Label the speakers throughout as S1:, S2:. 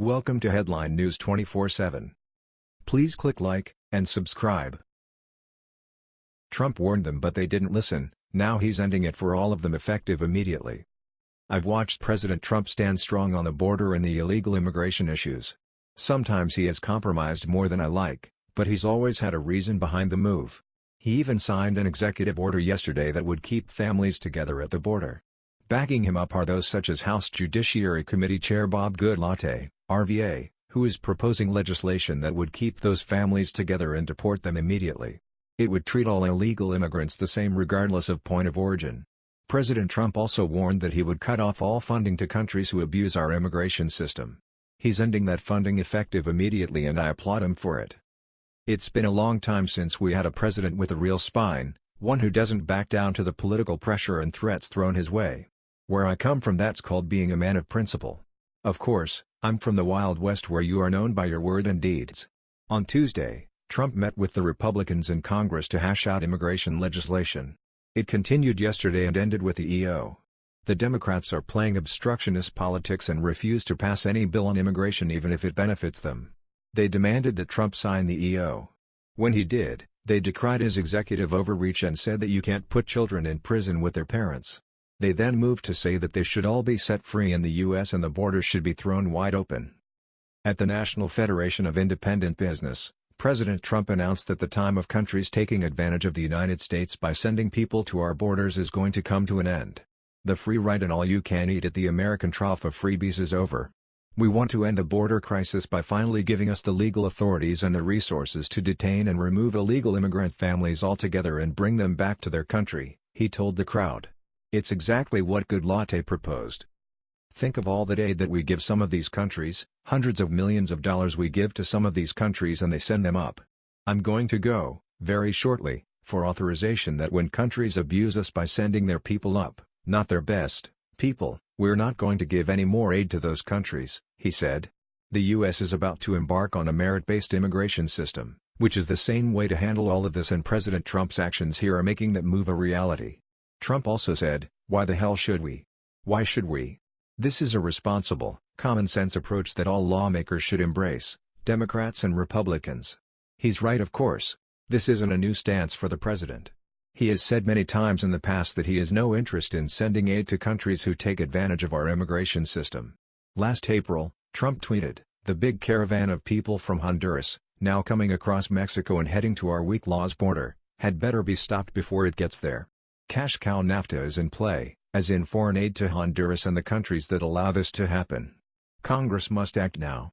S1: Welcome to Headline News 24/7. Please click like and subscribe. Trump warned them but they didn't listen, now he's ending it for all of them effective immediately. I've watched President Trump stand strong on the border and the illegal immigration issues. Sometimes he has compromised more than I like, but he's always had a reason behind the move. He even signed an executive order yesterday that would keep families together at the border. Backing him up are those such as House Judiciary Committee Chair Bob Goodlatte, RVA, who is proposing legislation that would keep those families together and deport them immediately. It would treat all illegal immigrants the same regardless of point of origin. President Trump also warned that he would cut off all funding to countries who abuse our immigration system. He's ending that funding effective immediately and I applaud him for it. It's been a long time since we had a president with a real spine, one who doesn't back down to the political pressure and threats thrown his way. Where I come from that's called being a man of principle. Of course, I'm from the Wild West where you are known by your word and deeds. On Tuesday, Trump met with the Republicans in Congress to hash out immigration legislation. It continued yesterday and ended with the EO. The Democrats are playing obstructionist politics and refuse to pass any bill on immigration even if it benefits them. They demanded that Trump sign the EO. When he did, they decried his executive overreach and said that you can't put children in prison with their parents. They then moved to say that they should all be set free in the U.S. and the borders should be thrown wide open. At the National Federation of Independent Business, President Trump announced that the time of countries taking advantage of the United States by sending people to our borders is going to come to an end. The free ride and all you can eat at the American trough of freebies is over. We want to end the border crisis by finally giving us the legal authorities and the resources to detain and remove illegal immigrant families altogether and bring them back to their country, he told the crowd. It's exactly what Goodlatte proposed. Think of all that aid that we give some of these countries, hundreds of millions of dollars we give to some of these countries and they send them up. I'm going to go, very shortly, for authorization that when countries abuse us by sending their people up, not their best, people, we're not going to give any more aid to those countries, he said. The U.S. is about to embark on a merit-based immigration system, which is the same way to handle all of this and President Trump's actions here are making that move a reality. Trump also said, why the hell should we? Why should we? This is a responsible, common-sense approach that all lawmakers should embrace, Democrats and Republicans. He's right of course. This isn't a new stance for the president. He has said many times in the past that he has no interest in sending aid to countries who take advantage of our immigration system. Last April, Trump tweeted, the big caravan of people from Honduras, now coming across Mexico and heading to our weak laws border, had better be stopped before it gets there. Cash cow NAFTA is in play, as in foreign aid to Honduras and the countries that allow this to happen. Congress must act now.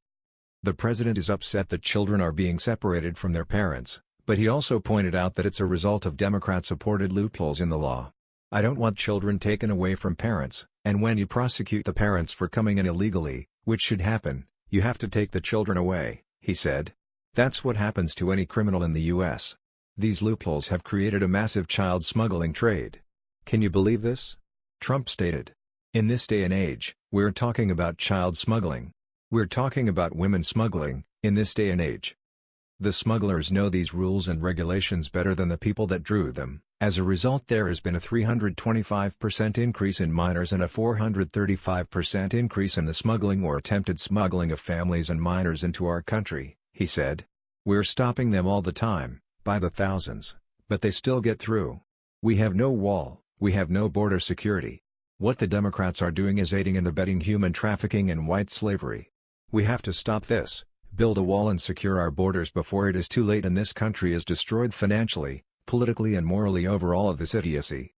S1: The president is upset that children are being separated from their parents, but he also pointed out that it's a result of Democrat-supported loopholes in the law. I don't want children taken away from parents, and when you prosecute the parents for coming in illegally, which should happen, you have to take the children away, he said. That's what happens to any criminal in the U.S. These loopholes have created a massive child smuggling trade. Can you believe this? Trump stated. In this day and age, we're talking about child smuggling. We're talking about women smuggling, in this day and age. The smugglers know these rules and regulations better than the people that drew them. As a result there has been a 325% increase in minors and a 435% increase in the smuggling or attempted smuggling of families and minors into our country, he said. We're stopping them all the time, by the thousands, but they still get through. We have no wall, we have no border security. What the Democrats are doing is aiding and abetting human trafficking and white slavery. We have to stop this, build a wall and secure our borders before it is too late and this country is destroyed financially, politically and morally over all of this idiocy.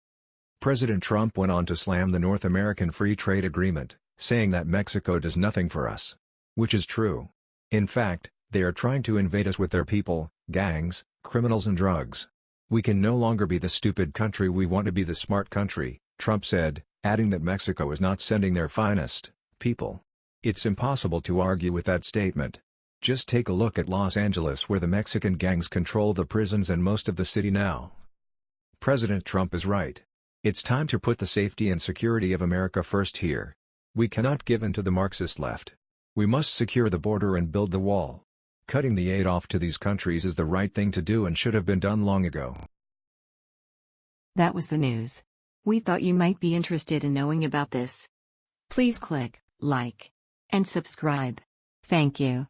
S1: President Trump went on to slam the North American Free Trade Agreement, saying that Mexico does nothing for us. Which is true. In fact, they are trying to invade us with their people, gangs, criminals and drugs. We can no longer be the stupid country we want to be the smart country, Trump said, adding that Mexico is not sending their finest people. It's impossible to argue with that statement. Just take a look at Los Angeles where the Mexican gangs control the prisons and most of the city now. President Trump is right. It's time to put the safety and security of America first here. We cannot give in to the Marxist left. We must secure the border and build the wall. Cutting the aid off to these countries is the right thing to do and should have been done long ago.
S2: That was the news. We thought you might be interested in knowing about this. Please click like and subscribe. Thank you.